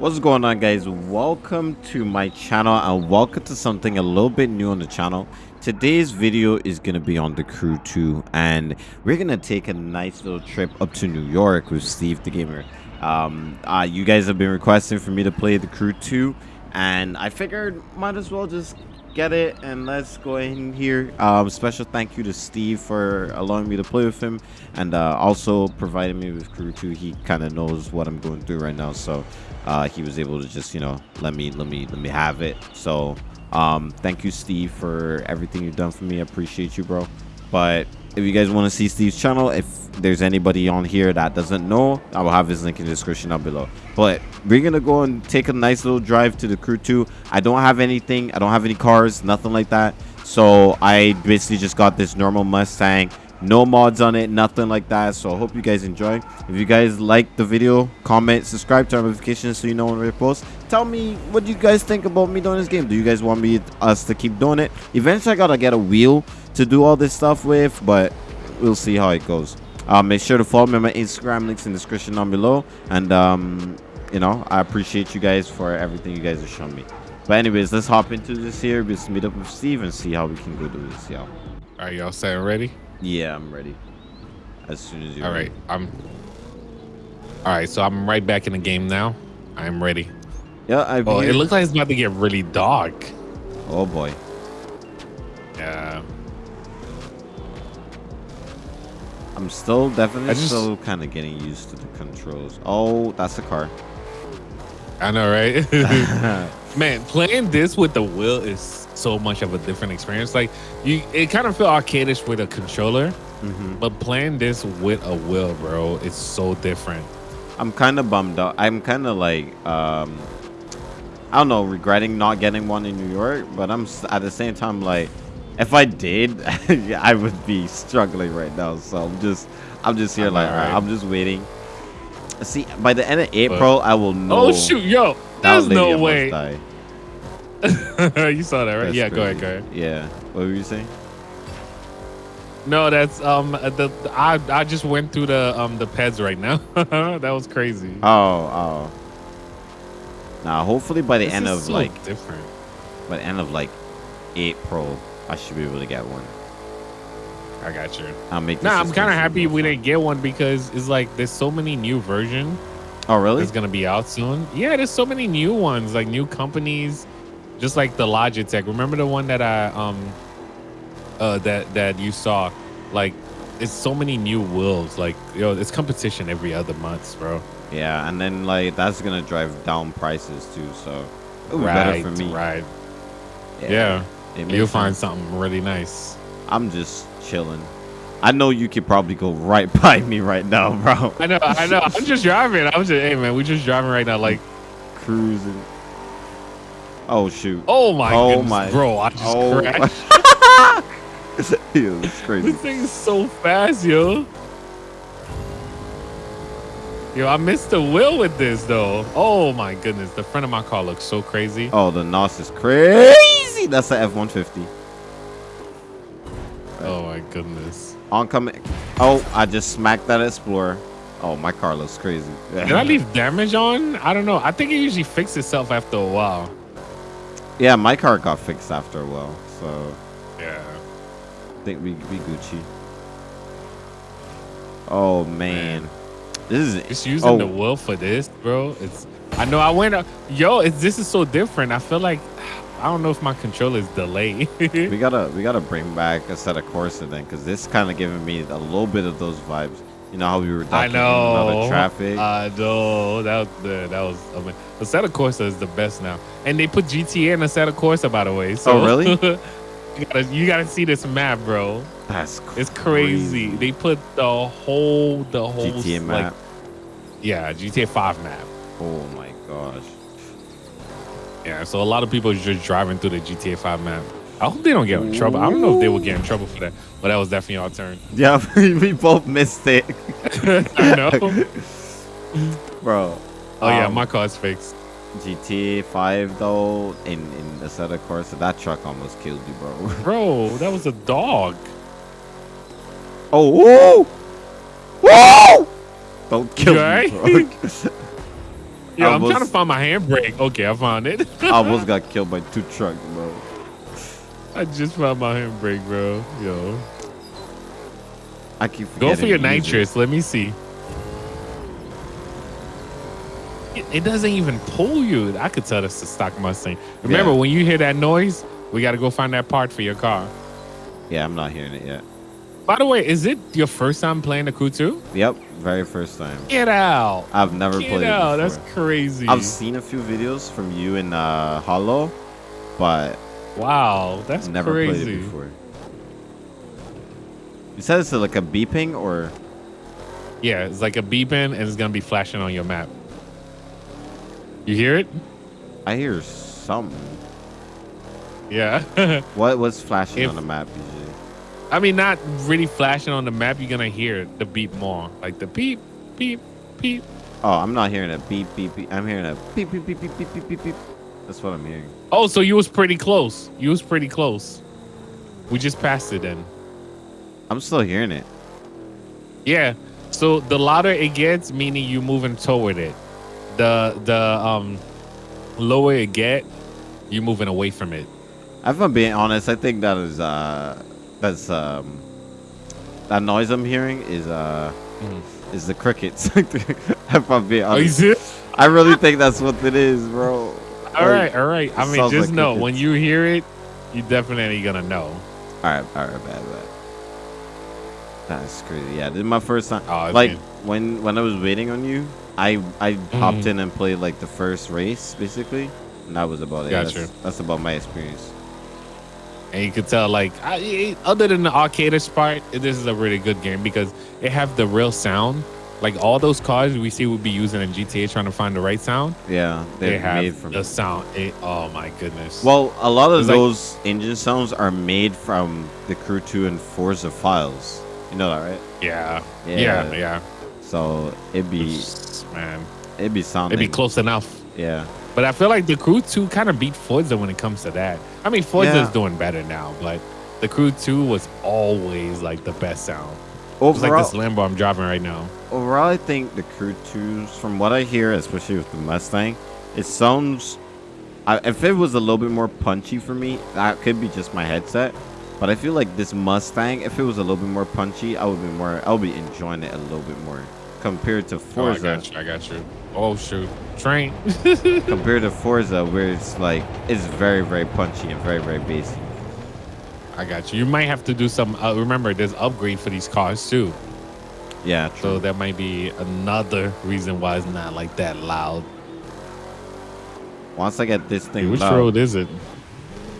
What's going on guys? Welcome to my channel and welcome to something a little bit new on the channel. Today's video is going to be on the crew 2 and we're going to take a nice little trip up to New York with Steve the Gamer. Um, uh, you guys have been requesting for me to play the crew 2 and I figured might as well just get it and let's go in here um, special thank you to steve for allowing me to play with him and uh, also providing me with crew 2 he kind of knows what i'm going through right now so uh, he was able to just you know let me let me let me have it. So um, thank you steve for everything you've done for me. I appreciate you bro. But if you guys want to see Steve's channel, if there's anybody on here that doesn't know, I will have his link in the description down below. But we're going to go and take a nice little drive to the crew 2. I don't have anything. I don't have any cars, nothing like that. So I basically just got this normal Mustang. No mods on it, nothing like that. So I hope you guys enjoy. If you guys like the video, comment, subscribe, turn notifications so you know when we post. Tell me what you guys think about me doing this game. Do you guys want me us to keep doing it? Eventually I gotta get a wheel to do all this stuff with, but we'll see how it goes. Uh, make sure to follow me on my Instagram links in the description down below. And, um, you know, I appreciate you guys for everything you guys have shown me. But anyways, let's hop into this here. Let's meet up with Steve and see how we can go do this, y'all. All right, y'all set ready? Yeah, I'm ready. As soon as you're All right, ready. I'm. All right, so I'm right back in the game now. I'm ready. Yeah, I've Oh, it looks like it's about to get really dark. Oh, boy. Yeah. I'm still definitely I just- still kind of getting used to the controls. Oh, that's a car. I know, right? Man, playing this with the wheel is so much of a different experience. Like you, it kind of feel arcadish with a controller, hmm but playing this with a wheel, bro, it's so different. I'm kind of bummed out. I'm kind of like, um, I don't know, regretting not getting one in New York, but I'm at the same time like, if I did, I would be struggling right now. So I'm just, I'm just here I know, like, right? I'm just waiting. See, by the end of April, I will know. Oh shoot, yo, there's no way. you saw that, right? That's yeah, go ahead, go ahead. Yeah. What were you saying? No, that's um the I I just went through the um the peds right now. that was crazy. Oh, oh. Now, hopefully by the This end of so like different. by the end of like April, I should be able to get one. I got you. I'll make. Nah, I'm kind of happy we didn't get one because it's like there's so many new version Oh, really? It's gonna be out soon. Yeah, there's so many new ones, like new companies, just like the Logitech. Remember the one that I um uh that that you saw? Like, it's so many new wheels. Like, yo, it's competition every other month, bro. Yeah, and then like that's gonna drive down prices too. So it'll better for me. right. Yeah, makes you'll find something really nice. I'm just chilling. I know you could probably go right by me right now, bro. I know, I know. I'm just driving. I'm just, hey man, we just driving right now. Like, Cruising. Oh shoot. oh my Oh goodness, my- bro, I just Oh crashed. Yo, it's crazy. This thing is so fast, yo. Yo, I missed the wheel with this though. Oh my goodness, the front of my car looks so crazy. Oh, the NOS is crazy. That's the F-150. Oh my goodness. Oncoming. Oh, I just smacked that Explorer. Oh, my car looks crazy. Did I leave damage on? I don't know. I think it usually fixes itself after a while. Yeah, my car got fixed after a while, so Yeah. I think we we Gucci. Oh man, this is Just using oh, the wheel for this, bro. It's. I know. I went. uh, Yo, it's, this is so different. I feel like I don't know if my controller is delayed. we gotta we gotta bring back Assetto Corsa then, because this kind of giving me a little bit of those vibes. You know how we were in know. of traffic. I know. That was the, that was. I mean, the Assetto Corsa is the best now, and they put GTA in Assetto Corsa, by the way. So Oh, really? you gotta you gotta see this map, bro. That's It's crazy. They put the whole the whole GTA like, map. yeah, GTA Five map. oh my gosh. Yeah, so a lot of people are just driving through the GTA 5 map. I hope they don't get in trouble. I don't know if they will get in trouble for that, but that was definitely our turn. Yeah, we both missed it, I know. bro. Oh yeah, Um, my car's fixed. GTA 5 though, in in Assetto Corsa, that truck almost killed you, bro. Bro, that was a dog. Oh, whoa, whoa! Don't kill You me, bro. Yo, I I'm trying to find my handbrake. Okay, I found it. I almost got killed by two trucks, bro. I just found my handbrake, bro. Yo, I keep go for your it. nitrous. Let me see. It, it doesn't even pull you. I could tell that's the stock Mustang. Remember, Yeah. when you hear that noise, we got to go find that part for your car. Yeah, I'm not hearing it yet. By the way, is it your first time playing the 2? Yep, very first time. Get out. I've never Get played out. it That's crazy. I've seen a few videos from you in uh, Hollow, but wow. That's never crazy. played it before. You said it's like a beeping or Yeah, it's like a beeping and it's going to be flashing on your map. You hear it? I hear something. Yeah. What was flashing If- on the map? I mean, not really flashing on the map. You're gonna hear the beep more, like the beep, beep, beep. Oh, I'm not hearing a beep, beep, beep. I'm hearing a beep, beep, beep, beep, beep, beep, beep. beep. That's what I'm hearing. Oh, so you was pretty close. You was pretty close. We just passed it then. I'm still hearing it. Yeah. So the louder it gets, meaning you moving toward it. The the um lower it get, you moving away from it. If I'm being honest, I think that is uh that's um that noise I'm hearing is uh Mhm. is the crickets. if I'm being Oh, honest? I really think that's what it is, bro. All right, all right. I mean, just like know crickets. when you hear it, you definitely gonna know. All right, all right, bad, bad. That's crazy. Yeah, this is my first time. Oh, like man. when when I was waiting on you, I I hopped Mhm. in and played like the first race basically, and that was about it. Gotcha. That's, that's about my experience. And you could tell like I, other than the arcadish part this is a really good game because it have the real sound like all those cars we see would be using in gta trying to find the right sound Yeah, they have made from. the sound it, oh my goodness Well, a lot of It's like- those engine sounds are made from the Crew 2 and Forza files. You know that, right? yeah Yeah. yeah yeah, So it'd be man it'd be sounding. it'd be close enough Yeah. but i feel like the crew 2 kind of beat forza when it comes to that i mean forza Yeah. is doing better now but the crew 2 was always like the best sound it's like this lambo i'm driving right now overall, I think the Crew 2s, from what I hear, especially with the Mustang, it sounds. I, if it was a little bit more punchy for me, that could be just my headset. But I feel like this Mustang, if it was a little bit more punchy, I would be more. I would be enjoying it a little bit more compared to oh, i got you i got you oh shoot train compared to Forza, where it's like it's very, very punchy and very, very basic. I got you. You might have to do some. Uh, remember, there's upgrade for these cars too, Yeah, true. so that might be another reason why it's not like that loud. Once I get this thing Which loud, road is it?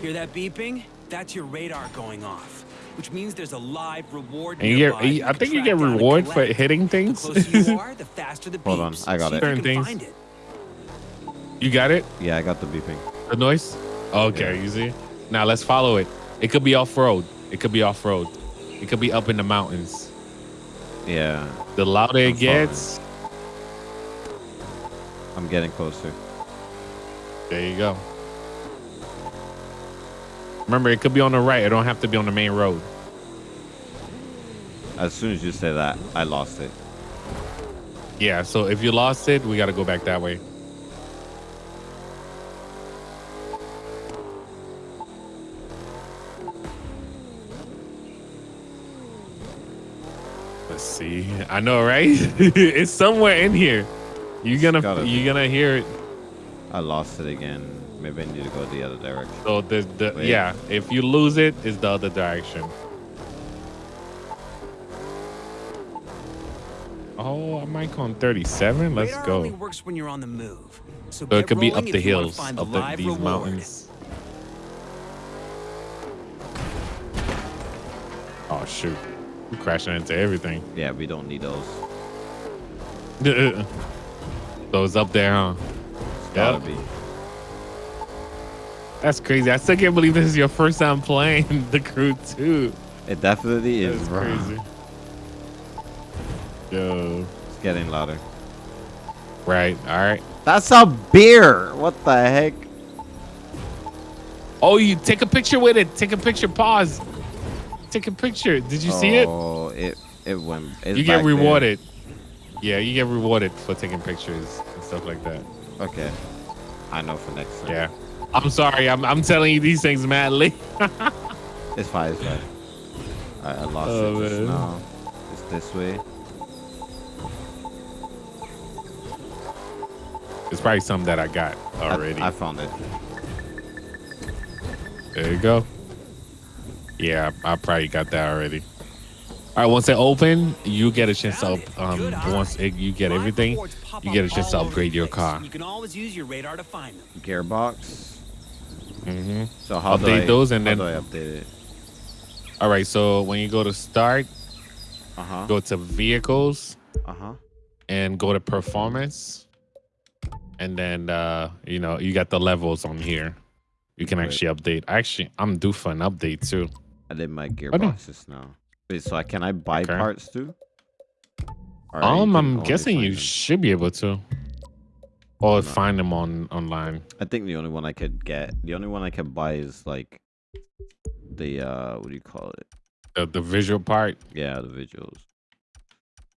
Hear that beeping? That's your radar going off, which means there's a live reward. And you get. you I think you get reward for hitting things. closer you are, the the. Hold on, I got See it. you Certain things. find it. you got it. yeah, I got the beeping. The noise. Okay, you see. Now let's follow it. It could be off road. It could be off road. It could be up in the mountains. Yeah, The louder I'm it gets, I'm getting closer. there you go. Remember, it could be on the right. It don't have to be on the main road. As soon as you say that, I lost it. Yeah, so if you lost it, we got to go back that way. Let's see. I know, right? it's somewhere in here. You're gonna you're gonna hear it. I lost it again. Maybe I need to go the other direction. So the the Wait. yeah, if you lose it, it's the other direction. Oh, I'm like on 37. Let's radar go. only works when you're on the move. So, So it could be up the if you wanna hills, up the, live these reward. mountains. Oh shoot! I'm crashing into everything. Yeah, we don't need those. so it's up there, huh? It's gotta Yep. be. That's crazy. I still can't believe this is your first time playing the crew too. It definitely is, bro. crazy. Yo. It's getting louder. Right. All right. That's a beer. What the heck? Oh, you take a picture with it. Take a picture. Pause. Take a picture. Did you see it? Oh, it it went. You get back there. rewarded. Yeah, you get rewarded for taking pictures and stuff like that. Okay. I know for next time. Yeah. I'm sorry. I'm I'm telling you these things madly. It's fine. It's fine. Alright, I lost Oh, it just man. now. It's this way. it's probably something that I got already. I, found it. there you go. Yeah, I probably got that already. All right, once it open, you get a chance to Found up, it. um once it, you get Live everything, you get a chance to upgrade your car. You can always use your radar to find them. Gearbox. Hmm So how do Update I, those and how then- do I update it? All right, so when you go to start, Uh huh. go to vehicles Uh huh. and go to performance, and then uh you know you got the levels on here. You can Right. actually update. Actually, I'm due for an update too. I did my no. gearboxes now. Wait, so I can I buy Okay. parts too? Or Um, I'm guessing you them? should be able to, or No. find them on online. I think the only one I could get, the only one I could buy is like the uh, what do you call it? The, the visual part. Yeah, the visuals.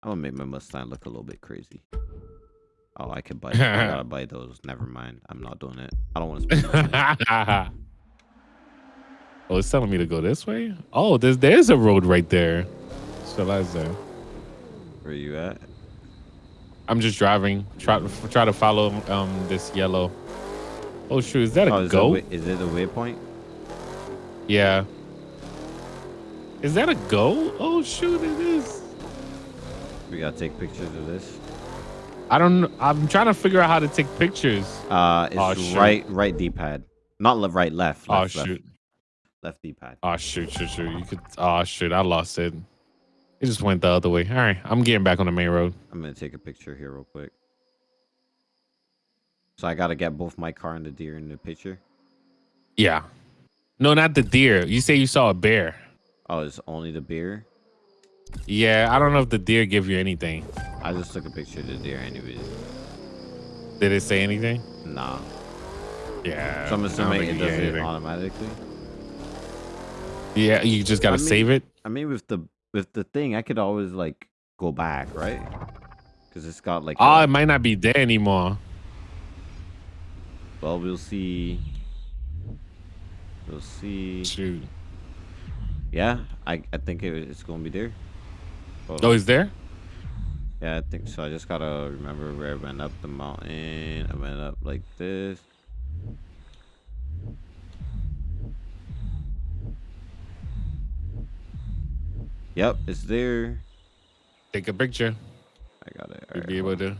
I'm gonna make my Mustang look a little bit crazy. Oh, I could buy. I gotta buy those. Never mind. I'm not doing it. I don't want to spend. oh, it's telling me to go this way. Oh, there's there's a road right there. So there. Where are you at? I'm just driving. Try try to follow um this yellow. Oh shoot, is that a Oh, is, goat? It, wa- is it a waypoint? Yeah. Is that a goat? Oh shoot, it is. We gotta take pictures of this. I don't. I'm trying to figure out how to take pictures. Uh, it's Oh, right, right D-pad. Not left, right, left. Oh left, left, shoot. left D-pad. Oh shoot, shoot, shoot. You could. Oh shoot, I lost it. It just went the other way. All right, I'm getting back on the main road. I'm gonna take a picture here real quick. So I gotta get both my car and the deer in the picture. Yeah. No, not the deer. You say you saw a bear. Oh, it's only the bear. Yeah, I don't know if the deer give you anything. I just took a picture of the deer anyways. Did it say anything? Nah. Yeah. So I'm assuming it does it automatically. Yeah, you just gotta I mean- save it. I mean, with the with the thing, I could always like go back, right? Because it's got like. Oh, a- it might not be there anymore. well, we'll see. We'll see. Shoot. Yeah, I I think it, it's gonna be there. Hold Oh, on. is there? Yeah, I think so. I just gotta remember where I went up the mountain. I went up like this. Yep, it's there. Take a picture. I got it. You'll Alright, be able on. to.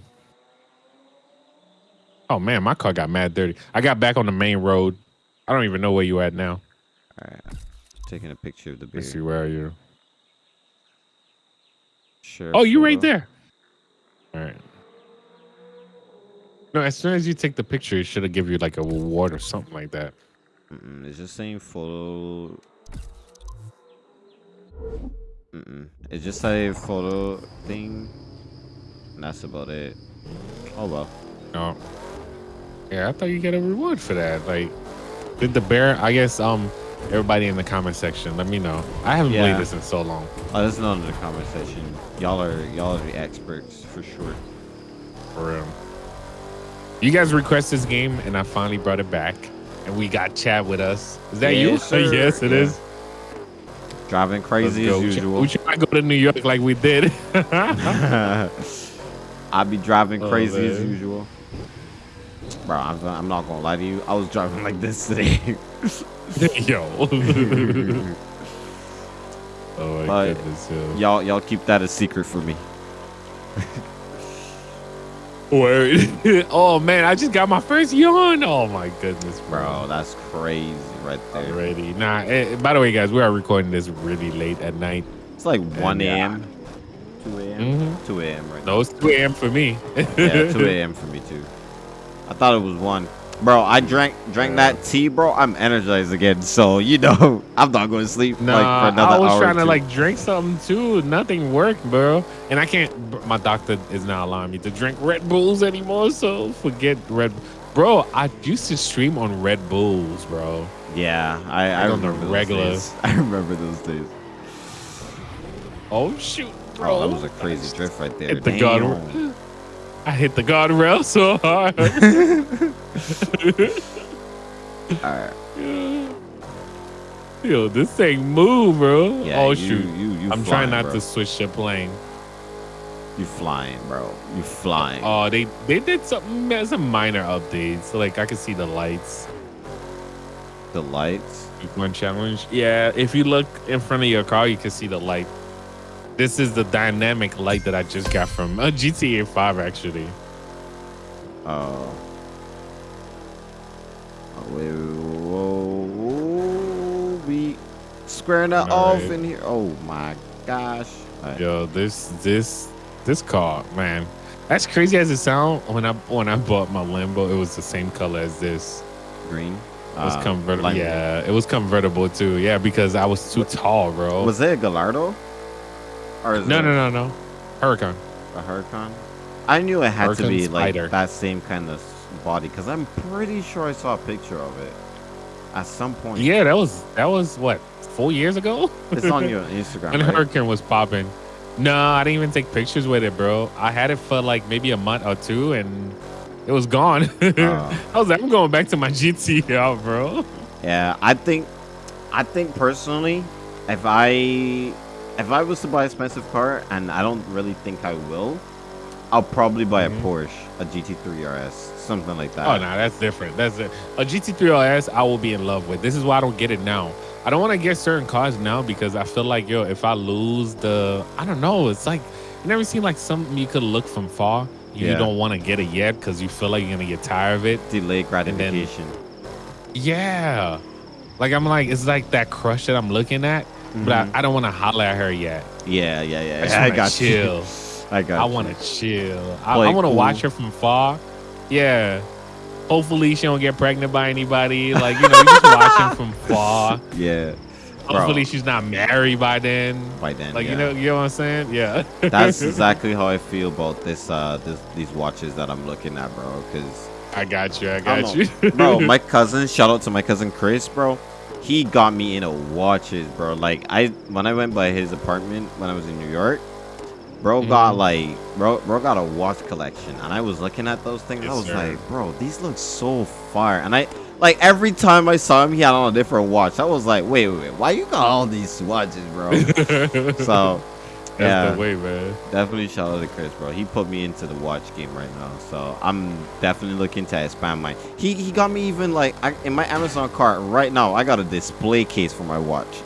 Oh man, my car got mad dirty. I got back on the main road. I don't even know where you at now. Alright, taking a picture of the beer. Let's see where are you. Sure. Oh, you right there. All right. No, as soon as you take the picture, it should have give you like a reward or something like that. Mm-mm, it's just saying photo. Mm-mm. It's just a photo thing. And that's about it. Oh well. No. Yeah, I thought you get a reward for that. Like, did the bear? I guess um, everybody in the comment section, let me know. I haven't Yeah. played this in so long. Oh, there's none in the comment section. Y'all are y'all are the experts for sure. For real. You guys request this game, and I finally brought it back, and we got Chad with us. Is that you? Yes, sir. yes, it Yeah. is. Driving crazy as usual. We try to go to New York like we did. I be driving Oh, crazy as usual. Bro, I'm, I'm not gonna lie to you. I was driving like this today. Yo. oh my But goodness, yo. y'all y'all keep that a secret for me. Word. oh man, I just got my first yawn. Oh my goodness, Bro, that's crazy right there. Already. Nah, eh, by the way, guys, we are recording this really late at night. It's like 1 yeah. a.m. 2 a.m. Mhm. 2 a.m. right No, it's 2 a.m. for me. Yeah, 2 a.m. for me too. I thought it was 1. Bro, I drank drank Yeah. that tea, bro. I'm energized again. So, you know, I'm not going to sleep Nah, like for another I was hour. trying to like drink something too. Nothing worked, bro. And I can't. My doctor is not allowing me to drink Red Bulls anymore. So forget Red. Bro, I used to stream on Red Bulls, bro. Yeah, I, I the remember those days. I remember those days. Oh shoot, bro! Oh, that was a crazy drift right there. Hit the gun. I hit the guardrail so hard. All right. Yo, this thing move, bro. Yeah, oh you- shoot. you- you I'm flying, trying not bro. to switch the plane. You flying, bro. You flying. Oh, they they did something some minor updates. Like I can see the lights. The lights. One challenge. Yeah, if you look in front of your car, you can see the light. This is the dynamic light that I just got from uh, GTA 5, actually. Oh. Oh, wait, whoa, whoa, we squaring that off Alright. in here. Oh my gosh. Alright. Yo, this this this car, man. That's crazy as it sounds. When I when I bought my Lambo, it was the same color as this. Green. It was Uh, convertible. Yeah, it was convertible too. Yeah, because I was too tall, bro. Was it a Gallardo? Or no, no, no, no. Huracan. a Huracan? I knew it had to be like Spider. that same kind of body because I'm pretty sure I saw a picture of it at some point. Yeah, that was that was what four years ago. It's on your Instagram. And right? Hurricane was popping. No, I didn't even take pictures with it, bro. I had it for like maybe a month or two, and it was gone. Oh. I was like, I'm going back to my GT out, bro. Yeah, I think, I think personally, if I, if I was to buy an expensive car, and I don't really think I will, I'll probably buy a mm-hmm. Porsche, a GT3 RS, something like that. Oh no, that's different. That's it. A GT3 RS, I will be in love with. This is why I don't get it now. I don't want to get certain cars now because I feel like yo, if I lose the, I don't know. It's like you never seen like something you could look from far. You Yeah. don't want to get it yet because you feel like you're gonna get tired of it. Delayed then- gratification. Yeah. Like I'm like it's like that crush that I'm looking at, but I, mm-hmm. I don't want to holler at her yet. yeah, yeah, yeah. I just I got chill. you. I got. I want to chill. I, I want to cool. watch her from far. Yeah. Hopefully she don't get pregnant by anybody. Like you know, you just watching from far. Yeah. Bro. Hopefully she's not married by then. By then, Like yeah. you know, you know what I'm saying? Yeah. That's exactly how I feel about this, uh, this, these watches that I'm looking at, bro. Because I got you. I I got don't you, know. bro, my cousin, shout out to my cousin Chris, bro. He got me into watches, bro. Like I when I went by his apartment when I was in New York, bro got Mhm. like bro bro got a watch collection and I was looking at those things. I was sir. like, bro, these look so fire. And I like every time I saw him, he had on a different watch. I was like, wait, wait, wait, why you got all these watches, bro? so That's yeah. the way, man. Definitely shout out to Chris, bro. He put me into the watch game right now, so I'm definitely looking to expand my. He he got me even like I, in my Amazon cart right now. I got a display case for my watch.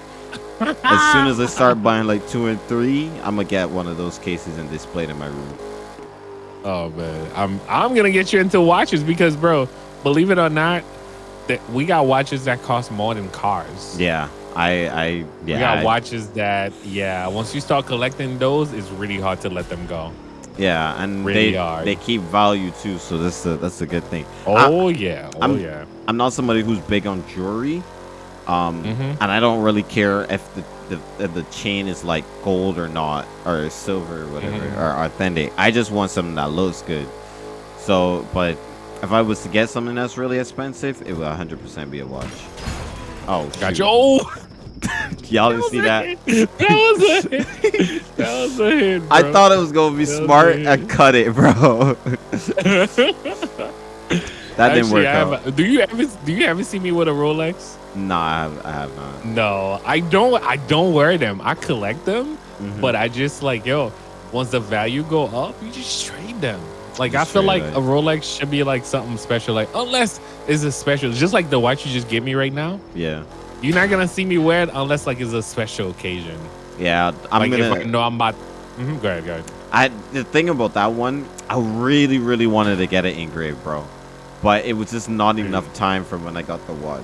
as soon as I start buying like two and three, I'm gonna get one of those cases and display it in my room. Oh man, I'm I'm gonna get you into watches because, bro, believe it or not, that we got watches that cost more than cars. Yeah, I I yeah. we got I- watches that, yeah. Once you start collecting those, it's really hard to let them go. yeah, and really they hard. they keep value too, so that's a that's a good thing. Oh yeah, oh I'm- yeah. I'm not somebody who's big on jewelry, um, Mhm. and I don't really care if the, the if the chain is like gold or not, or silver or whatever, Mhm. or authentic. I just want something that looks good. So, but if I was to get something that's really expensive, it would 100% be a watch. Oh, Got shoot. you. Oh, Y'all didn't see that? that was a hit. That was a hit. I thought it was gonna be That smart. it. I cut it, bro. that didn't work I out. do you ever do you ever see me with a Rolex? Nah, I have, I have not. No, I don't. I don't wear them. I collect them, Mhm. but I just like yo. Once the value go up, you just trade them. Like I feel like a Rolex should be like something special. Like unless it's a special, just like the watch you just gave me right now. yeah, You're not gonna see me wear it unless like it's a special occasion. yeah. I'm like gonna. if I know I'm about. Mhm, go ahead, go ahead. I the thing about that one, I really, really wanted to get it engraved, bro. But it was just not enough time from when I got the watch.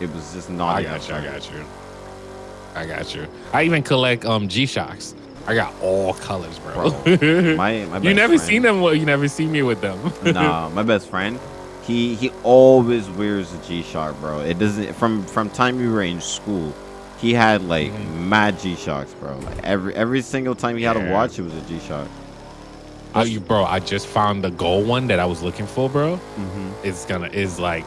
It was just not I enough got you. I got you. I got you. I even collect um G Shocks. I got all colors, bro. My my you never friend- seen them? You never see me with them. nah, my best friend, he he always wears a G Shock, bro. It doesn't from from time we were in school. He had like Mhm. mad G Shocks, bro. Like every every single time he had a watch, it was a G Shock. Oh, you, bro, I just found the gold one that I was looking for, bro. hmm It's gonna is like,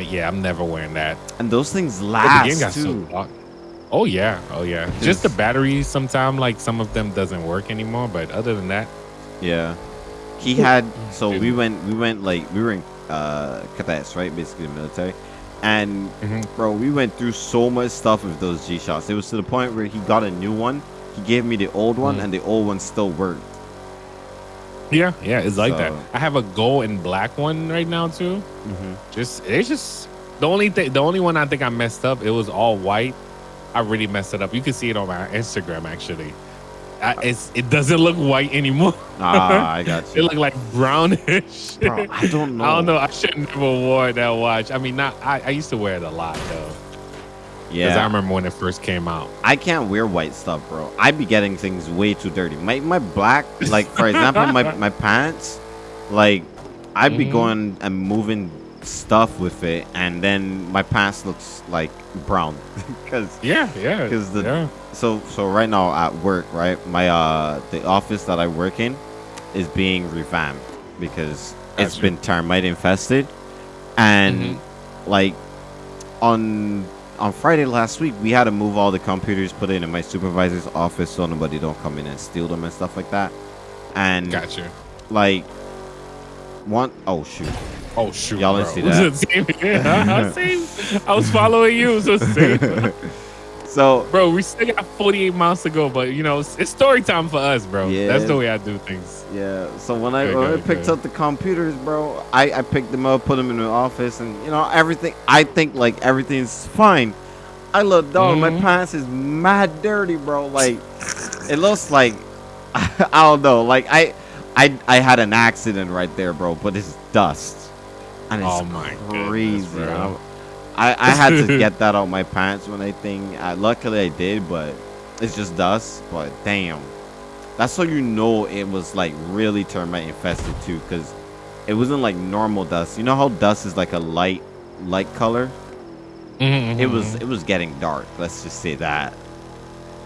yeah, I'm never wearing that. And those things last so too. dark. Oh yeah, oh yeah. Just the batteries. Sometimes like some of them doesn't work anymore, but other than that, Yeah. he had so we went we went like we were in uh cadets right basically the military and Mhm. bro we went through so much stuff with those G Shocks it was to the point where he got a new one he gave me the old one Mhm. and the old one still worked Yeah, yeah, it's like that. I have a gold and black one right now too. Just it's just the only thing, the only one I think I messed up. It was all white. I really messed it up. You can see it on my Instagram actually. I, it's it doesn't look white anymore. ah i got you. It looked like brownish. bro i don't know I don't know. I should never wore that watch. I mean, not. I, I used to wear it a lot though, Yeah. because I remember when it first came out. I can't wear white stuff, bro. I'd be getting things way too dirty. My my black, like for example, my my pants, like I'd be Mhm. going and moving stuff with it, and then my pants looks like brown, because Yeah, yeah. 'Cause the- yeah. so so right now at work, right, my uh the office that I work in is being revamped because it's been termite infested, and Mhm. like on on Friday last week, we had to move all the computers, put it in my supervisor's office so nobody don't come in and steal them and stuff like that. And Gotcha. like one oh shoot. Oh shoot, Y'all didn't see Was that. Same, yeah, same. I was following you, so same. so bro, we still got 48 miles to go, but you know, it's, it's story time for us, bro. Yeah. That's the way I do things. yeah, so when I, when I picked up the computers, bro, I, I picked them up, put them in the office, and you know everything. I think like everything's fine. I look, dog, my Mhm. pants is mad dirty, bro. Like it looks like I don't know. Like I, I, I had an accident right there, bro. But it's dust, and it's Oh my goodness, crazy. bro. I, I had to get that out my pants when I think. I, luckily, I did, but it's just dust. But damn, that's how you know it was like really termite infested too, because it wasn't like normal dust. You know how dust is like a light, light color. Mhm, It was mhm. it was getting dark. Let's just say that.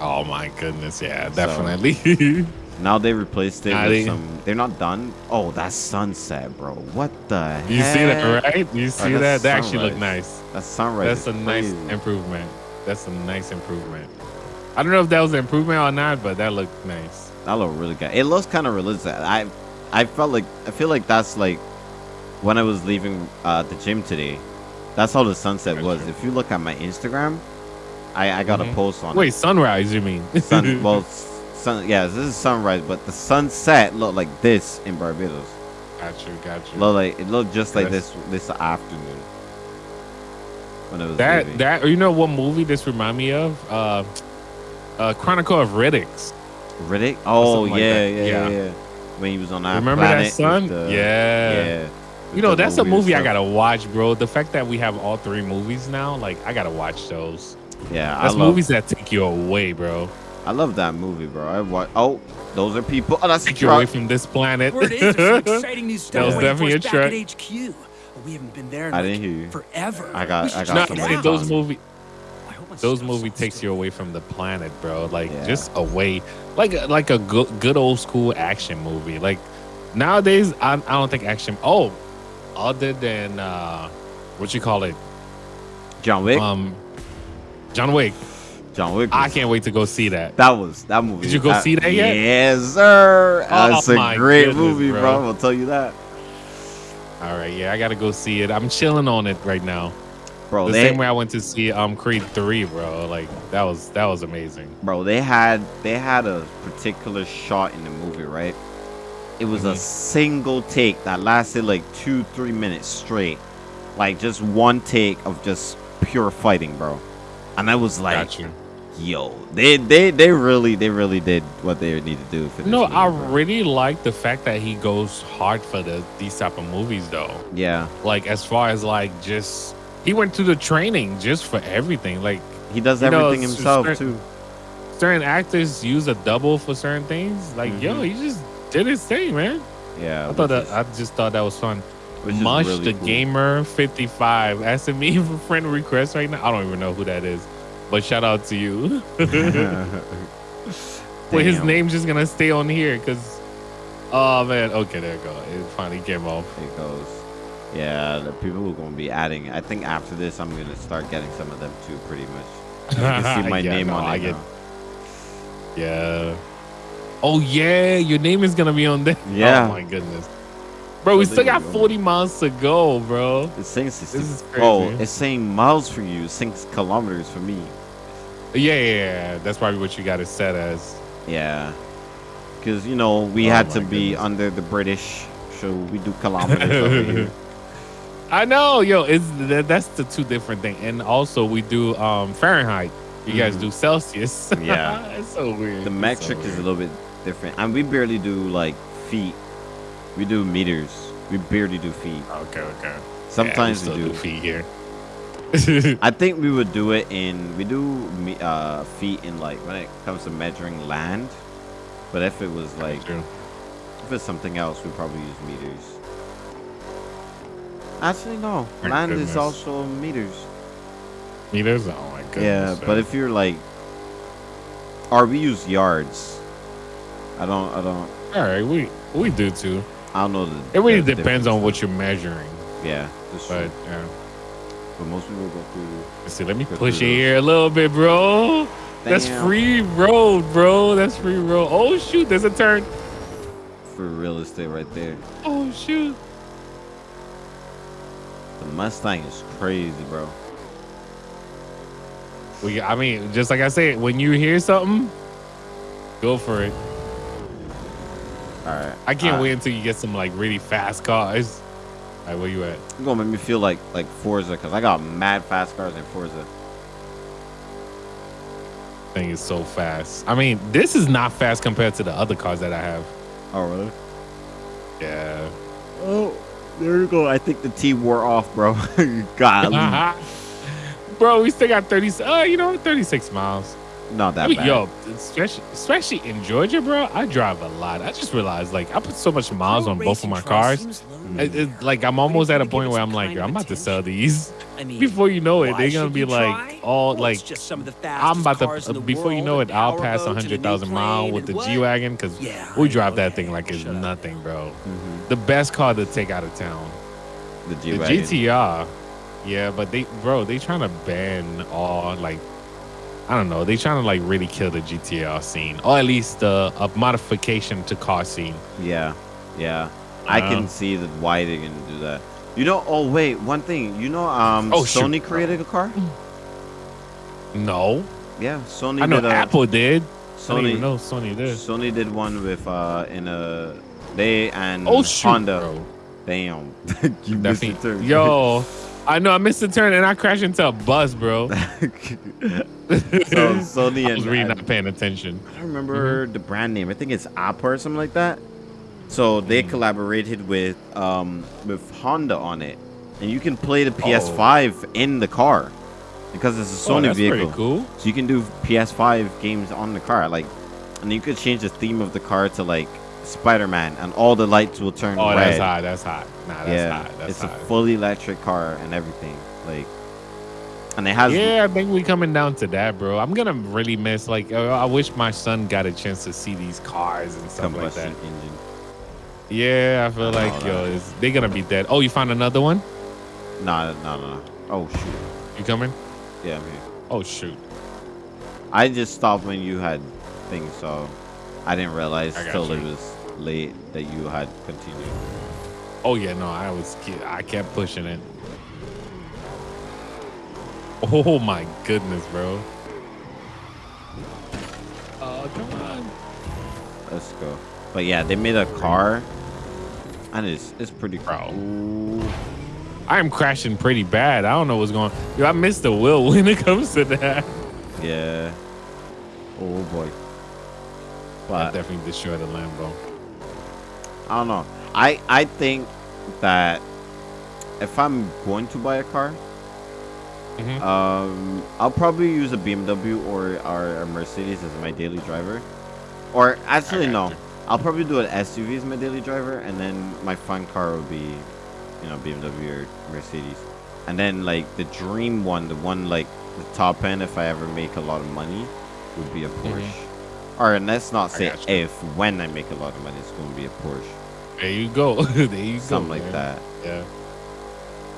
Oh my goodness, yeah, So- definitely. Now they replaced it with some. They're not done. Oh, that's sunset, bro. What the? you see that, right? You see that's that? That actually look nice. That's sunrise. That's a is nice improvement. That's a nice improvement. I don't know if that was an improvement or not, but that looked nice. That looked really good. It looks kind of realistic. I, I felt like I feel like that's like when I was leaving uh, the gym today. That's how the sunset was. If you look at my Instagram, I I got a Mhm. post on Wait, sunrise? You mean? it. Sun, well, sun. Yeah, this is sunrise, but the sunset looked like this in Barbados. got you, got you. Look like it looked just like That's- this this afternoon when it was That leaving. that you know what movie this remind me of? Uh, uh Chronicle of Riddicks. Riddick. Oh something like yeah, yeah, yeah, Yeah. yeah. When he was on that Remember planet that son? the- yeah. yeah. You know, that's a movie I gotta watch, bro. The fact that we have all three movies now, like I gotta watch those. Yeah, I That's love. movies that take you away, bro. I love that movie, bro. I watch. Oh, those are people. Oh, that's a Take away from this planet. Word is there's some exciting new stuff was waiting for definitely us a back at HQ. We haven't been there in I like didn't hear you. forever. I got- I got no, check some it I'm saying out. those movie, I hope my those movie takes you away from the planet, bro. Like Yeah. just away, like a- like a good good old school action movie. Like nowadays, I, I don't think action. Oh, other than uh, what you call it, John Wick. um, John Wick. John Wick. I can't wait to go see that. That was that movie. Did you go see that yet? Yes, sir. Oh, That's a great goodness, movie, bro. bro. I'll tell you that, All right, yeah, I gotta go see it. I'm chilling on it right now. bro. the they, same way I went to see um Creed three, bro. Like that was that was amazing. bro. They had they had a particular shot in the movie, right? It was a Mhm. single take that lasted like two, three minutes straight, like just one take of just pure fighting, bro. And I was like, Got you. Yo, they they they really they really did what they need to do for this. No, movie, I bro. really like the fact that he goes hard for the these type of movies though. yeah. Like as far as like just he went through the training just for everything. Like He does You know, everything himself certain- too. certain actors use a double for certain things. Like yo, Mhm. he just did his thing, man. Yeah, I thought that I just thought that was fun. is- Mush really the cool. gamer 55 asking me for friend request right now. I don't even know who that is, but shout out to you. Well, his name's just gonna stay on here because. Oh man, okay, there you go. It finally came off. It goes. Yeah, the people who are gonna be adding. I think after this, I'm gonna start getting some of them too. Pretty much. You can see my Yeah, name no, on I it get-. Yeah. Oh yeah, your name is gonna be on there. Yeah. Oh my goodness. Bro, we still got 40 miles to go, bro. It's saying 60. This is Oh, it's saying miles for you, six kilometers for me. Yeah, yeah, yeah. That's probably what you got it set as. Yeah. Because, you know, we Oh had to be goodness. under the British, so we do kilometers over here. I know, yo, it's that, that's the two different thing. And also we do um Fahrenheit. You guys Mhm. do Celsius. Yeah. it's so weird. The metric so is a little bit different. And we barely do, like, feet. We do meters. We barely do feet. Okay, okay. Sometimes yeah, we, we, do. still feet here. I think we would do it in we do uh feet in like when it comes to measuring land. But if it was like if it's something else, we probably use meters. Actually, no. My land goodness. is also meters. Meters? Oh my goodness. yeah, but if you're like, or we use yards. I don't. I don't. all right, we we do too. I don't know. The, It really the depends on what you're measuring. Yeah, that's true. But yeah. But most people go through. See, let me push it here a little bit, bro. That's free road, bro. That's free road. Oh shoot, there's a turn. for real estate right there. Oh shoot. The Mustang is crazy, bro. We, I mean, just like I said, when you hear something, go for it. All right. I can't Uh, wait until you get some like really fast cars. All right, where you at? It's gonna make me feel like like Forza because I got mad fast cars in Forza. Thing is so fast. I mean, this is not fast compared to the other cars that I have. Oh really? Yeah. Oh, there you go. I think the T wore off, bro. God, Bro, we still got 30. Uh, you know, 36 miles. Not that I mean, bad. yo, especially, especially in Georgia, bro. I drive a lot. I just realized, like, I put so much miles on both of my cars. It, it- like, I'm almost at a point where I'm like, yo, I'm about to sell these. I mean, Before you know it, they're gonna be like all Well, like just some of the I'm about to in the before you know it, I'll pass boat to the hundred new thousand mile with the? G wagon because Yeah, we I drive know, that thing like it's up. nothing, bro. Mhm. The best car to take out of town, The G the. GTR. Yeah, but they, bro, they trying to ban all like, I don't know, they trying to like really kill the GTR scene, or at least the a modification to car scene. Yeah, yeah. I Uh, can see that why they're gonna do that. You know? Oh wait, one thing. You know, um, Oh, shoot. Sony created a car. No, Yeah, Sony I know did a Apple did. Sony. know Sony did. Sony did one with uh in a they and Oh shoot, Honda. bro. Damn, you That missed the thing- Yo, I know I missed the turn and I crashed into a bus, bro. so I Sony and was really not paying attention. I don't remember the brand name. I think it's Appa or something like that. So they Mm. collaborated with um with Honda on it, and you can play the Oh. PS5 in the car because it's a Oh, Sony that's vehicle. pretty cool. So you can do PS5 games on the car, like, and you could change the theme of the car to like Spider-Man, and all the lights will turn Oh, red. that's hot. That's hot. Nah, that's yeah, hot. That's it's hot. a fully electric car and everything, like, and it has yeah, I think we coming down to that, bro. I'm gonna really miss. Like, uh, I wish my son got a chance to see these cars and stuff like that. engine. Yeah, I feel Oh, like yo, that- it's, they gonna be dead. Oh, you found another one? No, no, no, no. Oh shoot. You coming? Yeah, I'm here. Oh shoot. I just stopped when you had things, so I didn't realize I till you. it was late that you had continued. Oh yeah, no, I was ke- I kept pushing it. Oh my goodness, bro. Oh come on. Let's go. But yeah, they made a car, and it's it's pretty Bro. cool. I am crashing pretty bad. I don't know what's going. Yo, I missed the wheel when it comes to that. Yeah. Oh boy. I definitely destroyed the Lambo. I don't know. I I think that if I'm going to buy a car, Mhm. um, I'll probably use a BMW or, or a Mercedes as my daily driver. Or actually, got no. I'll probably do an SUV as my daily driver, and then my fun car will be, you know, BMW or Mercedes. And then like the dream one, the one like the top end, if I ever make a lot of money, would be a Porsche. Or and let's not Mm-hmm. Say if when I make a lot of money, it's going to be a Porsche, There you go. there you something go. like man. that. Yeah.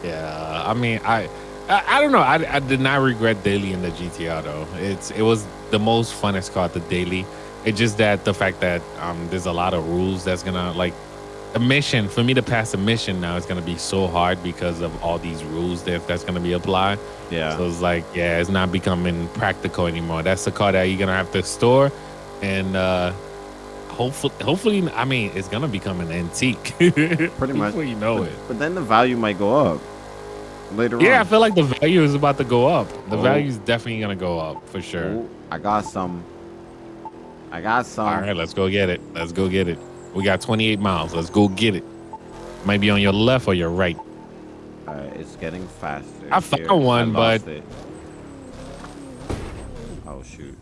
Yeah. I mean, I, I, I don't know. I, I did not regret daily in the GTR though. It's it was the most funnest car the daily. It's just that the fact that um, there's a lot of rules that's gonna like a mission for me to pass a mission now is gonna be so hard because of all these rules that that's gonna be applied. Yeah. So it's like, yeah, it's not becoming practical anymore. That's the car that you're gonna have to store, and uh hopefully, hopefully, I mean, it's gonna become an antique. Pretty much. You know but, it. but then the value might go up later on. Yeah, I feel like the value is about to go up. The Oh. value is definitely gonna go up for sure. Ooh, I got some. I got some. All right, let's go get it. Let's go get it. We got 28 miles. Let's go get it. Might be on your left or your right. All right, it's getting faster. I found Here, one, I but- it. oh shoot,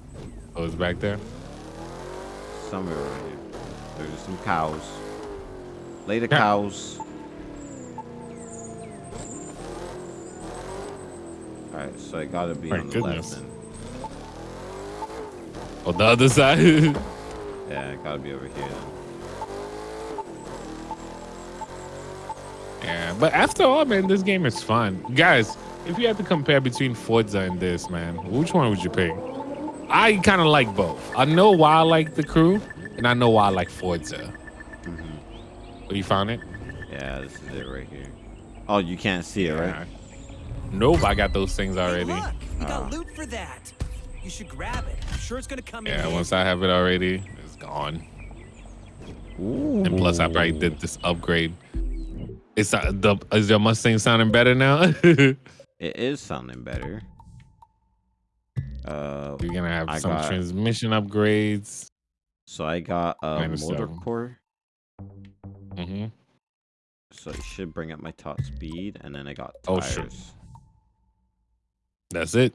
Oh, it's back there. Somewhere over here. There's some cows. Later, Yeah. cows. All right, so it gotta be My on the goodness. left. Then. On the other side. Yeah, it gotta be over here. Then. yeah, but after all, man, this game is fun. Guys, if you had to compare between Forza and this, man, which one would you pick? I kind of like both. I know why I like the crew, and I know why I like Forza. Oh, you found it? Yeah, this is it right here. Oh, you can't see it, right? Nope, I got those things Hey, already. look, we got Ah. loot for that. You should grab it. I'm sure it's gonna come in. Yeah, once I have it already, it's gone. Ooh. And plus, I probably did this upgrade. It's uh, the is your Mustang sounding better now? It is sounding better. Uh, You're gonna have I some got- transmission upgrades. so I got a Minus motor seven. core. hmm So it should bring up my top speed, and then I got Oh, tires. That's it.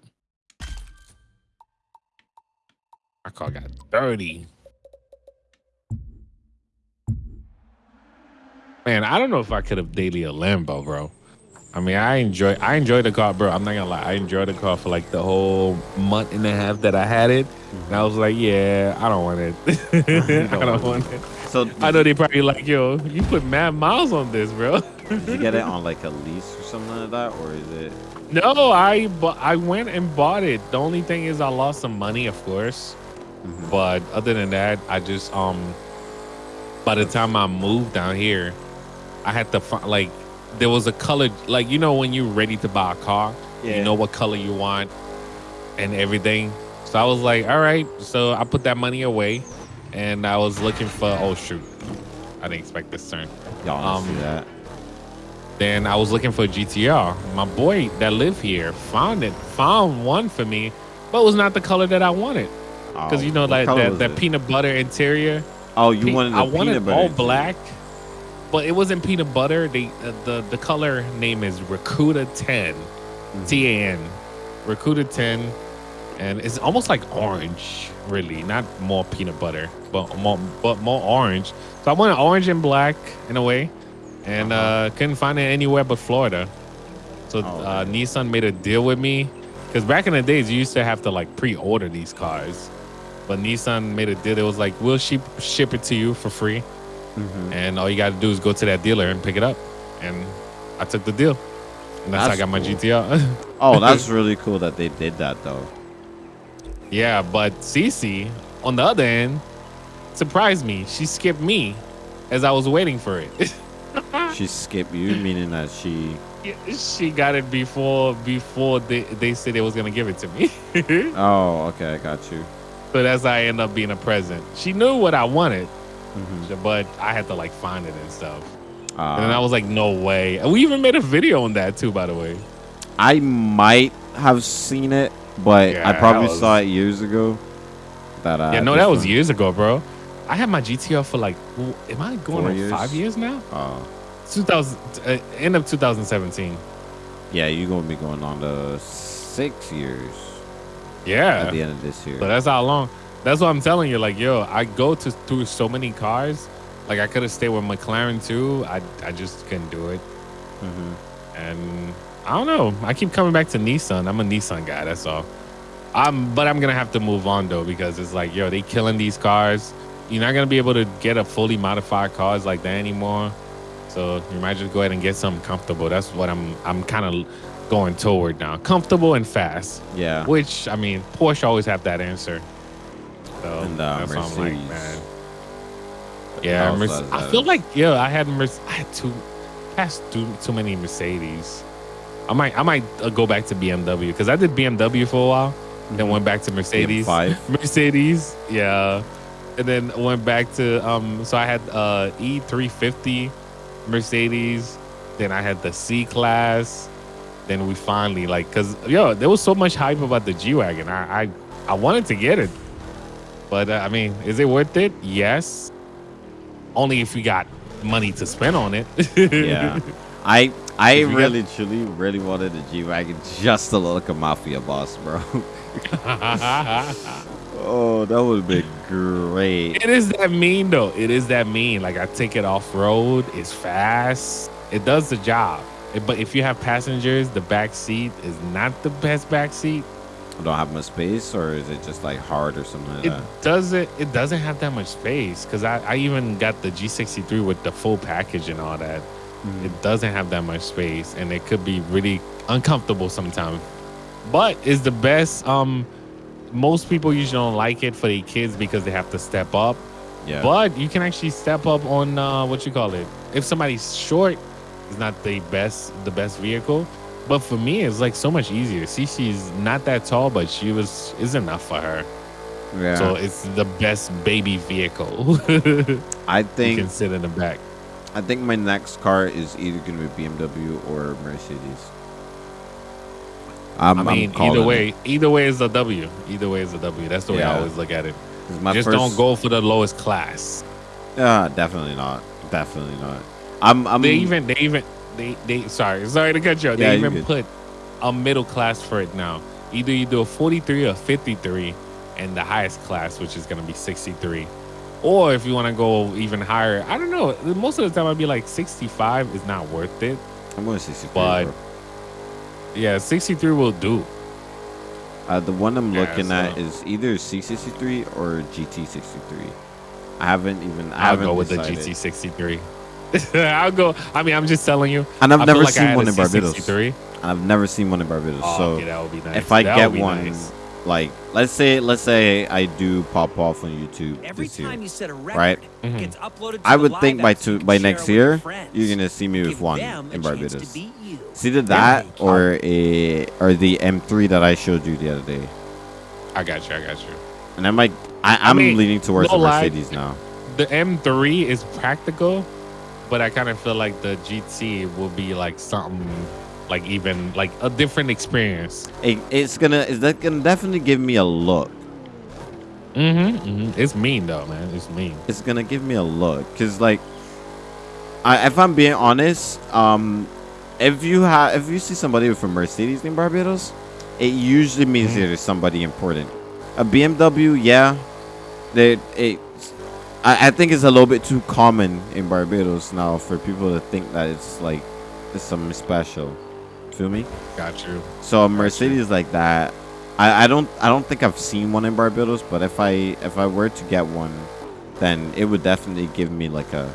My car got dirty. Man, I don't know if I could have daily a Lambo, bro. I mean, I enjoy I enjoy the car, bro. I'm not gonna lie. I enjoyed the car for like the whole month and a half that I had it. And I was like, yeah, I don't want it. I don't want it. So I know they probably like, yo, you put mad miles on this, bro. did you get it on like a lease or something like that, or is it? No, I but I went and bought it. The only thing is I lost some money, of course. Mhm. But other than that, I just um by the time I moved down here, I had to find like there was a color like you know when you're ready to buy a car, Yeah. you know what color you want and everything. So I was like, all right. So I put that money away and I was looking for oh shoot. I didn't expect this turn. Y'all Um, see that? Then I was looking for a GTR. My boy that lived here found it, found one for me, but it was not the color that I wanted. Because Oh, you know, like color that, that peanut butter interior. Oh, you Pe- wanted I wanted all interior. black, but it wasn't peanut butter. They uh, the the color name is Rakuda Tan, Mhm. T A N, Rakuda Tan, and it's almost like orange, really, not more peanut butter, but more but more orange. So I wanted orange and black in a way, and uh Uh-huh. couldn't find it anywhere but Florida. So Oh, uh. Nissan made a deal with me, because back in the days you used to have to like pre-order these cars. But Nissan made a deal. It was like, we'll ship ship it to you for free, Mhm. and all you got to do is go to that dealer and pick it up. And I took the deal, and that's, how I That's got my cool. GTR. Oh, that's really cool that they did that though. yeah, but Cece, on the other end, surprised me. She skipped me as I was waiting for it. She skipped you, meaning that she. she got it before before they, they said they was gonna give it to me. Oh, okay, I got you. so that's how I end up being a present. She knew what I wanted, Mhm. but I had to like find it and stuff. Uh, And then I was like, no way. And we even made a video on that too, by the way. I might have seen it, but Yeah, I probably was- saw it years ago. That uh, yeah, no, that was one- years ago, bro. I had my GTR for like, am I going Four on years? five years now? Oh, 2000, uh, end of 2017. yeah, you're gonna be going on the six years Yeah. at the end of this year. So that's how long. That's what I'm telling you. Like, yo, I go to through so many cars. Like, I could have stayed with McLaren too. I I just couldn't do it. Mhm. And I don't know. I keep coming back to Nissan. I'm a Nissan guy. That's all. Um, but I'm gonna have to move on though because it's like, yo, they killing these cars. You're not gonna be able to get a fully modified cars like that anymore. So you might just go ahead and get something comfortable. That's what I'm. I'm kind of going toward now. Comfortable and fast. Yeah, Which I mean, Porsche always have that answer. Though. And, uh, That's what I'm like, Mercedes. man. Yeah, How Merce- I that feel like yeah, I had Merce- I had too past too too many Mercedes. I might I might uh, go back to BMW because I did BMW for a while, then went back to Mercedes. five. Mercedes, yeah, and then went back to um. So I had uh E350 Mercedes, then I had the C class, then we finally like because yo there was so much hype about the G wagon. I, I I wanted to get it, but uh, I mean, is it worth it? Yes, only if you got money to spend on it. yeah. I I you got- really truly really wanted a G wagon just to look a mafia boss, bro. oh, that would be great. It is that mean though. It is that mean. Like I take it off road. It's fast. It does the job. But if you have passengers, the back seat is not the best back seat. I don't have much space, or is it just like hard or something like It that? doesn't. It doesn't have that much space because I, I even got the G63 with the full package and all that. Mm. It doesn't have that much space, and it could be really uncomfortable sometimes. But it's the best. Um, most people usually don't like it for their kids because they have to step up. Yeah. But you can actually step up on uh, what you call it. If somebody's short, it's not the best the best vehicle. But for me, it's like so much easier. Cece's not that tall, but she was is enough for her. yeah. So it's the best baby vehicle. I think can sit in the back. I think my next car is either gonna be BMW or Mercedes. I'm, I mean, either it. way, either way is a W. Either way is a W. That's the way I always look at it. my Just first, don't go for the lowest class. Yeah, definitely not. Definitely not. I'm. I'm. they even they even they they sorry sorry to cut you off. Yeah, They even good. put a middle class for it now. Either you do a 43 or 53 and the highest class, which is gonna be 63. Or if you want to go even higher, I don't know. Most of the time I'd be like 65 is not worth it. I'm going 63. But- bro. Yeah, 63 will do. Uh, the one I'm Yeah, looking at is either C63 or GT63. I haven't even. I I'll haven't go with decided. the GT63. I'll go. I mean, I'm just telling you. And I've I never like seen one in Barbados. C63. And I've never seen one in Barbados. Oh, so okay, that would be nice. if I That get would be one, nice. like let's say let's say I do pop off on YouTube Every this year, time you set a record, right? Mhm. gets uploaded to I would think by app two by next year friends. you're gonna see me with Give one in Barbados. beat you. It's either that or a or the M3 that I showed you the other day. I got you. I got you. And I might I, I I'm mean, leaning towards no the lie. Mercedes now. the M3 is practical, but I kind of feel like the GT will be like something like even like a different experience. It, it's gonna is that gonna definitely give me a look. Mm-hmm, It's mean though, man. It's mean. It's gonna give me a look because like, I if I'm being honest, um, if you have if you see somebody with a Mercedes in Barbados, it usually means Mhm. there's somebody important. A BMW, yeah, they it. I, I think it's a little bit too common in Barbados now for people to think that it's like it's something special. Feel me? Got you. So a Mercedes like that, I, I don't I don't think I've seen one in Barbados, but if I if I were to get one, then it would definitely give me like a,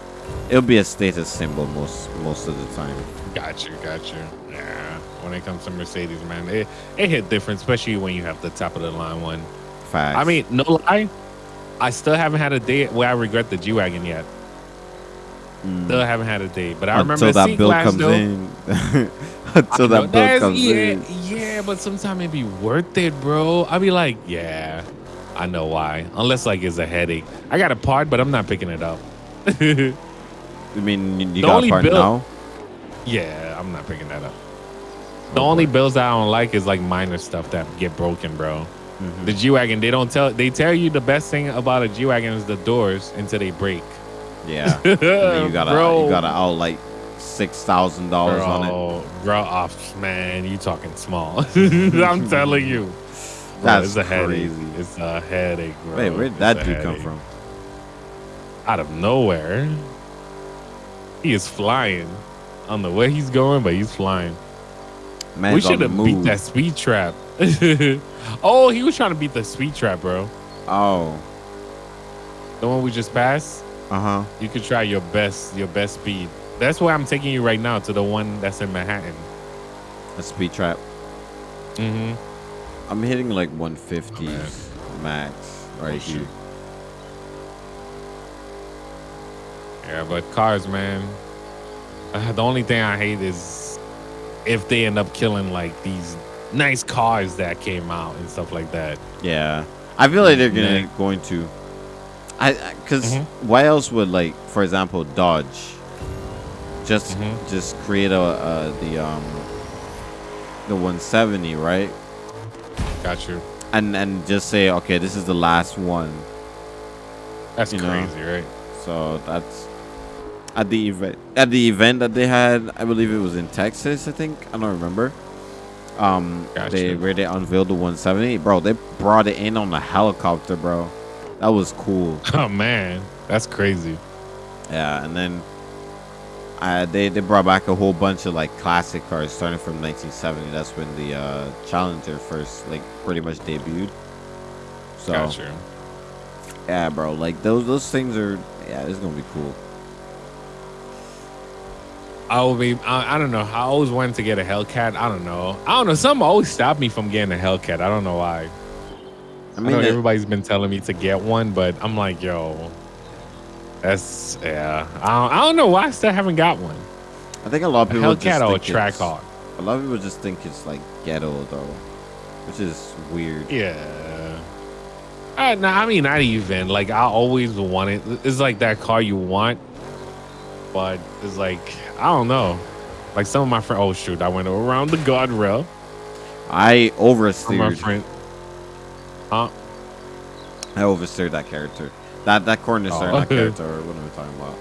it'll be a status symbol most most of the time. Got you. Got you. Yeah. When it comes to Mercedes, man, it it hit different, especially when you have the top of the line one. Facts. I mean, no lie, I still haven't had a day where I regret the G wagon yet. Mm. Still haven't had a day, but I remember until that bill comes though. in. Until that bill comes yeah, in. Yeah, but sometimes it be worth it, bro. I'll be like, yeah, I know why. Unless like it's a headache. I got a part, but I'm not picking it up. I mean, you, The got a part bill- now. yeah, I'm not picking that up. Oh, The only boy. bills that I don't like is like minor stuff that get broken, bro. Mhm. The G wagon, they don't tell. They tell you the best thing about a G wagon is the doors until they break. Yeah. And you gotta bro, you gotta out like six thousand dollars on it. bro, oh, man, you talking small? I'm telling you, Bro, That's it's a headache. crazy. It's a headache, bro. Wait, where did that dude come from? Out of nowhere, he is flying. I don't know where he's going, but he's flying. Man, we should have beat that speed trap. Oh, he was trying to beat the speed trap, bro. Oh, The one we just passed. uh huh. You could try your best, your best speed. That's why I'm taking you right now to the one that's in Manhattan. A speed trap. Mm-hmm. I'm hitting like 150s man. max. right Oh, here. Yeah, but cars, man. Uh, the only thing I hate is if they end up killing like these nice cars that came out and stuff like that. Yeah, I feel like they're gonna Yeah. going to. I because Mhm. why else would like, for example, Dodge just Mhm. just create a uh, the um the 170 right, Got you. and and just say okay, this is the last one. That's You know. crazy, right? So that's at the event at the event that they had. I believe it was in Texas. I think I don't remember. Um, Gotcha. they where they unveiled the 170, bro. They brought it in on a helicopter, bro. That was cool. Oh man, that's crazy. Yeah, and then uh, they they brought back a whole bunch of like classic cars starting from 1970. That's when the uh, Challenger first like pretty much debuted. So Got you. yeah, bro, like those those things are yeah, it's gonna be cool. I will be. I, I don't know. I always wanted to get a Hellcat. I don't know. I don't know. Something always stopped me from getting a Hellcat. I don't know why. I I mean, know it- everybody's been telling me to get one, but I'm like, yo, that's yeah. I don't, I don't know why I still haven't got one. I think a lot of A people just Hellcat or a Trackhawk. A lot of people just think it's like ghetto though, which is weird. Yeah. Uh, no, I mean not even. Like I always wanted. It's like that car you want, but it's like I don't know. Like some of my friends. Oh shoot! I went around the guardrail. I From my friend. Huh? I oversteered that character. That that corner Oh. that character. What am I talking about?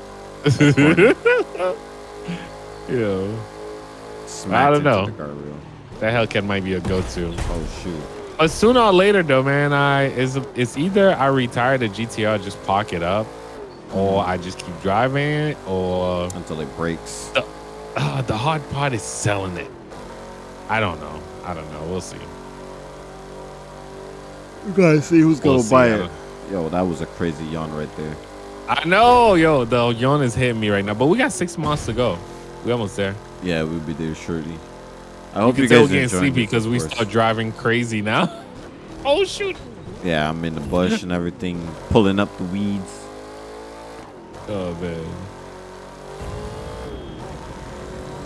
yeah. Smacked don't know. the. That Hellcat might be a go-to. Oh shoot. But sooner or later, though, man, I is it's either I retire the GTR, just park it up, or I just keep driving it, or Until it breaks. uh, the hard part is selling it. I don't know. I don't know. We'll see. You gotta see who's We'll gonna see. buy I it. Yo, that was a crazy yawn right there. I know, yo, the yawn is hitting me right now, but we got six months to go. We almost there. Yeah, we'll be there shortly. I You hope can you tell guys we're are getting enjoying sleepy because we start driving crazy now. oh shoot! Yeah, I'm in the bush and everything, pulling up the weeds. Oh man.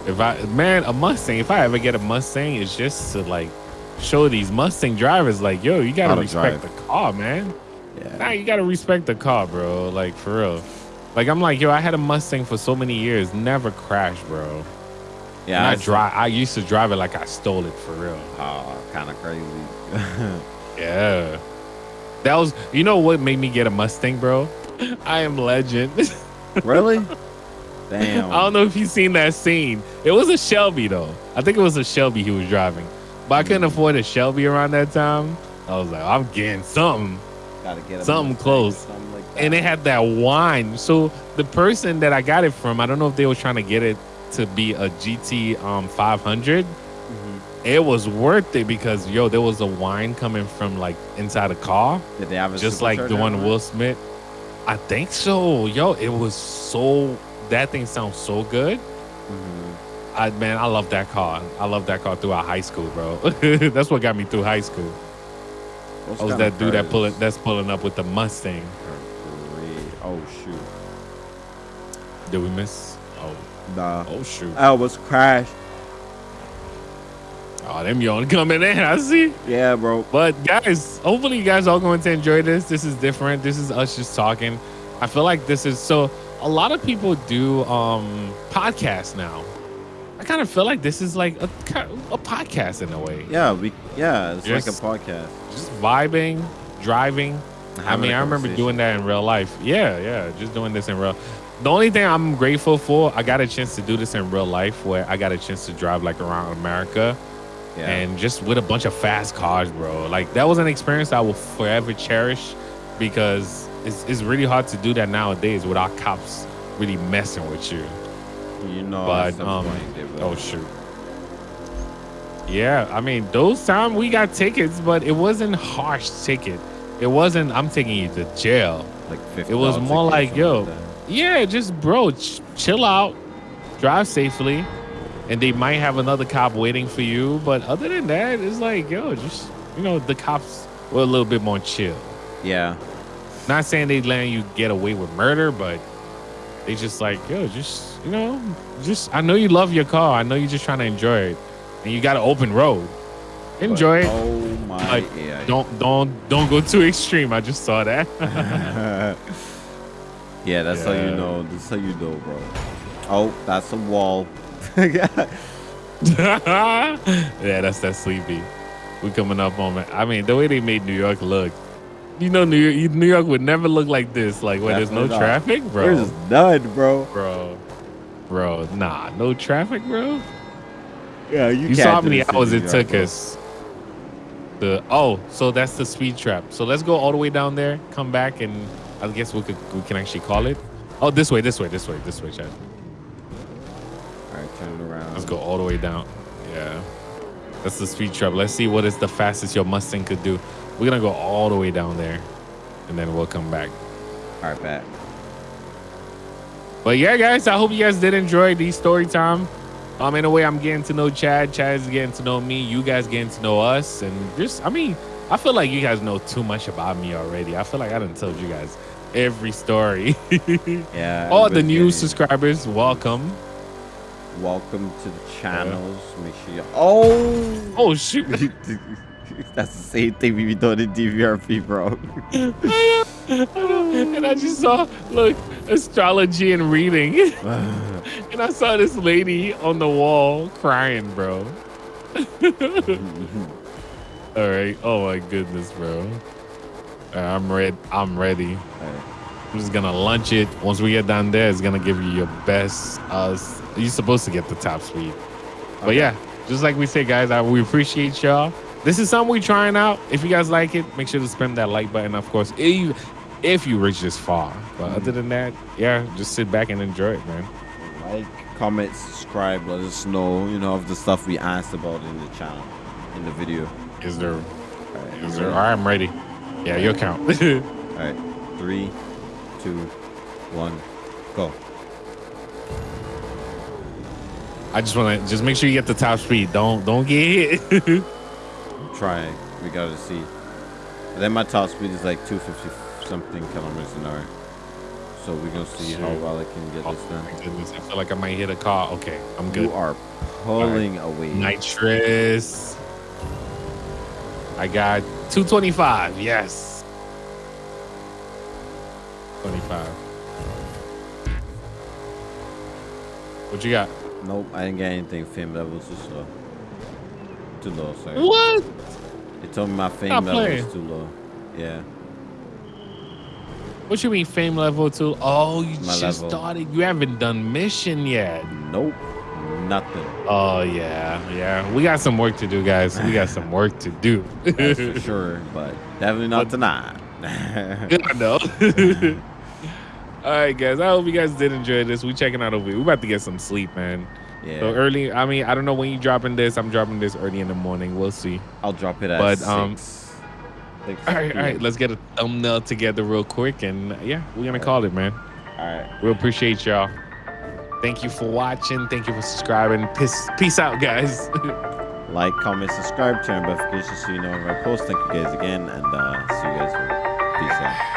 If I man a Mustang, if I ever get a Mustang, it's just to like show these Mustang drivers like, yo, you gotta respect drive. the car, man. Yeah. Nah, you gotta respect the car, bro. Like for real. Like I'm like, yo, I had a Mustang for so many years, never crashed, bro. Yeah, And I saw- drive. I used to drive it like I stole it for real. Oh, kind of crazy. Yeah. That was, you know what made me get a Mustang, bro? I am legend. really? Damn. I don't know if you've seen that scene. It was a Shelby though. I think it was a Shelby he was driving. But I couldn't afford a Shelby around that time. I was like, I'm getting something. Gotta get something close. something like. And it had that wine. So the person that I got it from, I don't know if they were trying to get it to be a GT um 500. Mhm. It was worth it because yo, there was a wine coming from like inside a car. Did they have a just like the one? Will Smith. I think so. Yo, it was so that thing sounds so good. Mhm. I man, I love that car. I love that car throughout high school, bro. that's what got me through high school. Those I was that dude that pulling that's pulling up with the Mustang. Oh shoot. Did we miss? Oh, Nah. oh shoot. I was crashed. Oh, them yawn coming in. I see. Yeah, bro. But guys, hopefully you guys are going to enjoy this. This is different. This is us just talking. I feel like this is so a lot of people do um podcasts now. I kind of feel like this is like a, a podcast in a way. Yeah, we. Yeah, it's Just- like a podcast. Just vibing, driving. I mean, I remember doing that in real life. Yeah, yeah, just doing this in real. The only thing I'm grateful for, I got a chance to do this in real life where I got a chance to drive like around America Yeah. and just with a bunch of fast cars, bro. Like that was an experience I will forever cherish because it's, it's really hard to do that nowadays without cops really messing with you. you know, but, um. Oh shoot. Yeah, I mean those time we got tickets, but it wasn't harsh ticket. It wasn't I'm taking you to jail. like 50 It was more like, yo, yeah, just bro, ch- chill out, drive safely, and they might have another cop waiting for you. But other than that, it's like, yo, just you know, the cops were a little bit more chill. Yeah. Not saying they letting you get away with murder, but they just like, yo, just you know, just I know you love your car. I know you're just trying to enjoy it, and you got an open road. Enjoy But- it. Oh my Like, AI. Don't don't don't go too extreme. I just saw that. yeah, that's how you know. That's how you know, bro. Oh, that's a wall. yeah, that's that sleepy. We coming up on it. I mean, the way they made New York look, you know, New York, New York would never look like this. Like where there's no not. traffic, bro. There's none, bro. bro, bro, nah, no traffic, bro. Yeah, you, You saw how many hours it York, took bro. us. The oh, so that's the speed trap. So let's go all the way down there, come back, and I guess we could we can actually call it. Oh, this way, this way, this way, this way, Chad. All right, turn around. Let's go all the way down. Yeah. That's the speed trap. Let's see what is the fastest your Mustang could do. We're gonna go all the way down there, and then we'll come back. All right, back. But yeah, guys, I hope you guys did enjoy the story time. Um, in a way, I'm getting to know Chad. Chad's getting to know me. You guys getting to know us, and just, I mean, I feel like you guys know too much about me already. I feel like I done told you guys every story. Yeah. All the new subscribers, welcome. Welcome to the channels. Make sure you. Oh. Oh shoot! That's the same thing we be doing in DVRP, bro. and I just saw, look, astrology and reading. and I saw this lady on the wall crying, bro. All right. Oh my goodness, bro. Right, I'm ready. I'm ready. I'm just gonna launch it. Once we get down there, it's gonna give you your best. Uh, you're supposed to get the top speed. But yeah, just like we say, guys, I, we appreciate y'all. This is something we're trying out. If you guys like it, make sure to spam that like button. Of course, if you, if you reach this far. But other than that, yeah, just sit back and enjoy it, man. Like, comment, subscribe. Let us know, you know, of the stuff we asked about in the channel, in the video. Is there? Is there? All right, I'm ready. Yeah, your count. All right, three, two, one, go. I just want to just make sure you get the top speed. Don't don't get hit. I'm trying. We gotta see. Then my top speed is like 250 something kilometers an hour. So we're gonna see how well I can get oh this done. my goodness, I feel like I might hit a car. Okay, I'm good. You are pulling away. Nitrous. I got 225. Yes. 25. What you got? Nope, I didn't get anything. Fame level too slow. Too low, sorry. What? They told me my fame Stop level playing. was too low. Yeah. What you mean fame level two? Oh, you My just level. started. You haven't done mission yet. Nope. Nothing. Oh yeah, yeah. We got some work to do, guys. We got some work to do. That's for sure, but definitely not But- tonight. I know. All right, guys. I hope you guys did enjoy this. We checking out over here. We about to get some sleep, man. yeah. So early. I mean, I don't know when you dropping this. I'm dropping this early in the morning. We'll see. I'll drop it at but, six. um, Six All right, all right. Let's get a thumbnail together real quick, and yeah, we're gonna call it, man. All right. We appreciate y'all. Thank you for watching. Thank you for subscribing. Peace, peace out, guys. Like, comment, subscribe, turn notifications so you know when I post. Thank you guys again, and uh, see you guys later. Peace out.